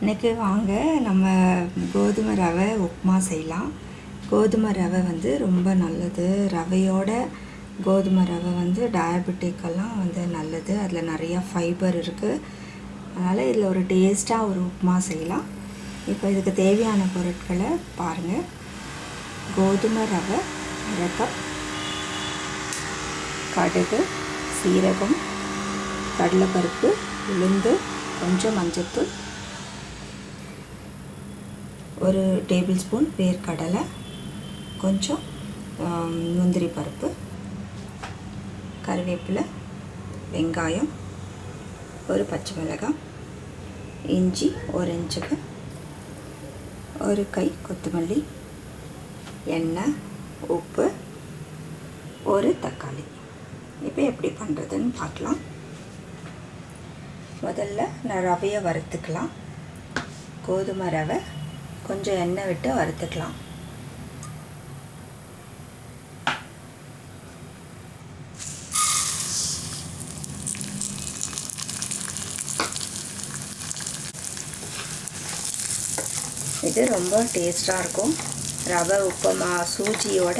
இன்றைக்கி வாங்க நம்ம கோதுமை ரவை உப்புமா செய்யலாம். கோதுமை ரவை வந்து ரொம்ப நல்லது. ரவையோட கோதுமை ரவை வந்து டயபெட்டிக்கெல்லாம் வந்து நல்லது. அதில் நிறையா ஃபைபர் இருக்குது அதனால் இதில் ஒரு டேஸ்ட்டாக ஒரு உப்புமா செய்யலாம். இப்போ இதுக்கு தேவையான பொருட்களை பாருங்கள் கோதுமை ரவை அரை கப் கடுகு சீரகம் கடலைப்பருப்பு உளுந்து கொஞ்சம் மஞ்சத்தூள் ஒரு டேபிள் ஸ்பூன் வேர்க்கடலை கொஞ்சம் முந்திரி பருப்பு கருவேப்பிலை வெங்காயம் ஒரு பச்சை மிளகாய் இஞ்சி ஒரு இன்ச்சுக்கு ஒரு கை கொத்தமல்லி எண்ணெய் உப்பு ஒரு தக்காளி. இப்போ எப்படி பண்ணுறதுன்னு பார்க்கலாம். முதல்ல நான் ரவையை வறுத்துக்கலாம். கோதுமை ரவை கொஞ்சம் எண்ணெய் விட்டு வறுத்துக்கலாம். இது ரொம்ப டேஸ்ட்டாக இருக்கும். ரவை உப்புமா சூஜியோட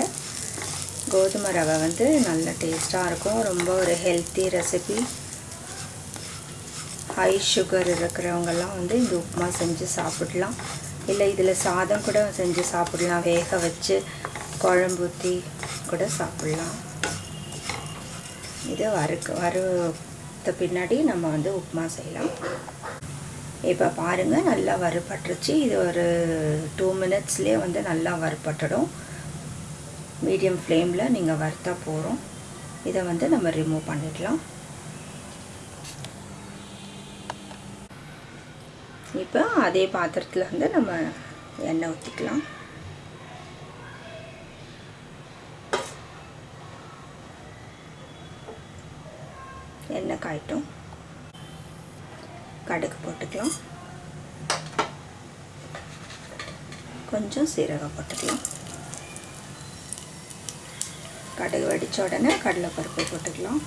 கோதுமை ரவை வந்து நல்ல டேஸ்ட்டாக இருக்கும். ரொம்ப ஒரு ஹெல்த்தி ரெசிபி ஹை சுகர் இருக்கிறவங்கெல்லாம் வந்து இந்த உப்புமா செஞ்சு சாப்பிடலாம். இல்லை இதில் சாதம் கூட செஞ்சு சாப்பிடலாம். வேக வச்சு குழம்பு ஊற்றி கூட சாப்பிடலாம். இது வறுக்க வறுத்த பின்னாடி நம்ம வந்து உப்புமா செய்யலாம். இப்போ பாருங்கள் நல்லா வறுபட்டுருச்சு. இது ஒரு டூ மினிட்ஸ்லேயே வந்து நல்லா வறுபட்டுடும். மீடியம் ஃப்ளேமில் நீங்கள் வறுத்தா போகிறோம் இதை வந்து நம்ம ரிமூவ் பண்ணிடலாம். இப்போ அதே பாத்திரத்தில் வந்து நம்ம எண்ணெய் ஊற்றிக்கலாம் எண்ணெய் காய்ட்டும். கடுகு போட்டுக்கலாம். கொஞ்சம் சீரகம் போட்டுக்கலாம். கடுகு வடித்த உடனே கடலைப்பருப்பு போட்டுக்கலாம்.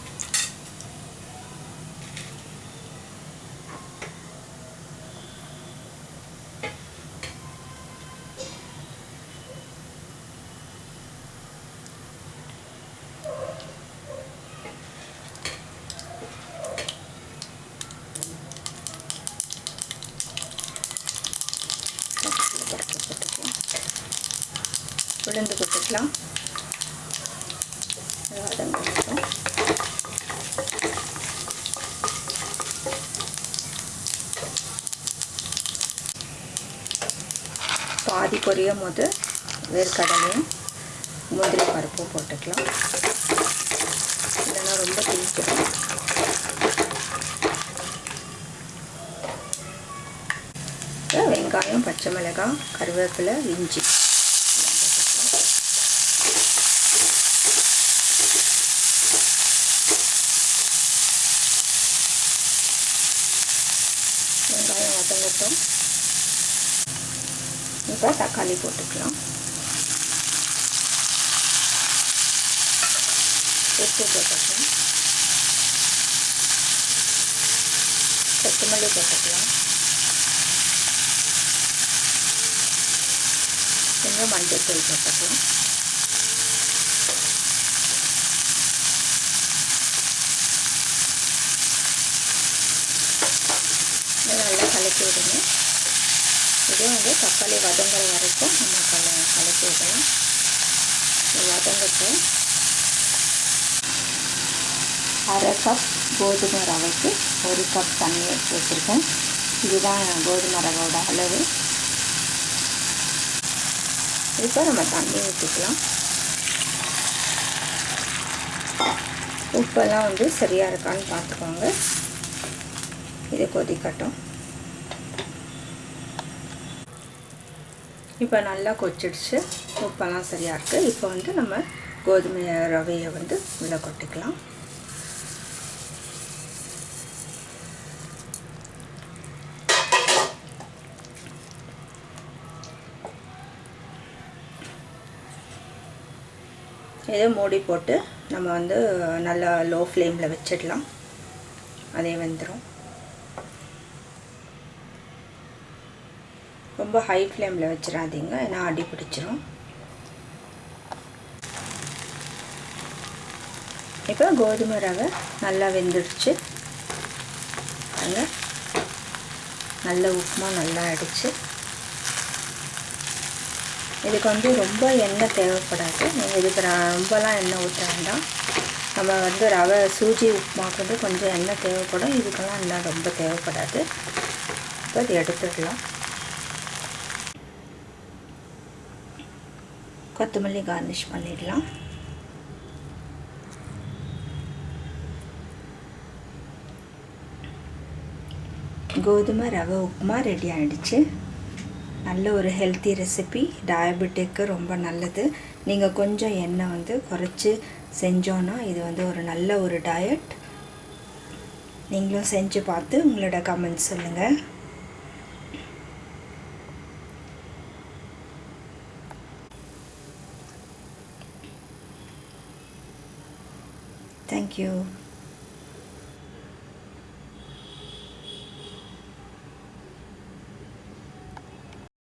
உளுந்து போட்டுக்கலாம். வதங்கட்டும் பாதி பொரியும் போது வேர்க்கடலையும் முந்திரி பருப்பும் போட்டுக்கலாம். இல்லைன்னா ரொம்ப தீக்கிடும் வெங்காயம் பச்சை மிளகாய் கருவேப்பிலை இஞ்சி. வெங்காயம் வதங்கட்டும். இப்போ தக்காளி போட்டுக்கலாம். உப்பு போட்டுக்கலாம். கொத்தமல்லி போட்டுக்கலாம். கொஞ்சம் மஞ்சள் தூள் போட்டுக்கலாம். நல்லா கலக்கி விடுங்க. இதே வந்து தக்காளி வதங்குற வரைக்கும் நம்ம கல கலக்கி விடலாம். வதங்கட்டும் அரை கப் கோதுமை ரவைக்கு ஒரு கப் தண்ணி எடுத்து வச்சுருக்கேன். இதுதான் கோதுமை ரவோட அளவு. இப்போ நம்ம தண்ணி ஊற்றிக்கலாம் உப்பெல்லாம் வந்து சரியாக இருக்கான்னு பார்த்துக்கோங்க. இது கொதிக்கட்டும். இப்போ நல்லா கொச்சிடுச்சு உப்பெல்லாம் சரியாக இருக்குது இப்போ வந்து நம்ம கோதுமை ரவையை வந்து உள்ளே கொட்டிக்கலாம். இதை மூடி போட்டு நம்ம வந்து நல்லா லோ ஃப்ளேமில் வச்சிடலாம். அதே வெந்துடும் ரொம்ப ஹை ஃப்ளேமில் வச்சிடாதீங்க ஏன்னா அடி பிடிச்சிரும். இப்போ கோதுமை ரவை நல்லா வெந்துடுச்சு. பாருங்க. நல்ல உப்புமா நல்லா அடிச்சு. இதுக்கு வந்து ரொம்ப எண்ணெய் தேவைப்படாது. நீங்கள் இதுக்கு ரொம்பலாம் எண்ணெய் ஊற்ற வேண்டாம். நம்ம வந்து ரவை சூஜி உப்புமாக்கு வந்து கொஞ்சம் எண்ணெய் தேவைப்படும். இதுக்கெல்லாம் எண்ணெய் ரொம்ப தேவைப்படாது. இப்போ இது எடுத்துடலாம் கொத்தமல்லி கார்னிஷ் பண்ணிடலாம். கோதுமை ரவை உப்புமா ரெடி ஆகிடுச்சு நல்ல ஒரு ஹெல்த்தி ரெசிபி டயபெட்டிக்கு ரொம்ப நல்லது. நீங்கள் கொஞ்சம் எண்ணெய் வந்து குறைச்சி செஞ்சோன்னா இது வந்து ஒரு நல்ல ஒரு டயட் நீங்களும் செஞ்சு பார்த்து உங்களோட கமெண்ட்ஸ் சொல்லுங்கள் தேங்க்யூ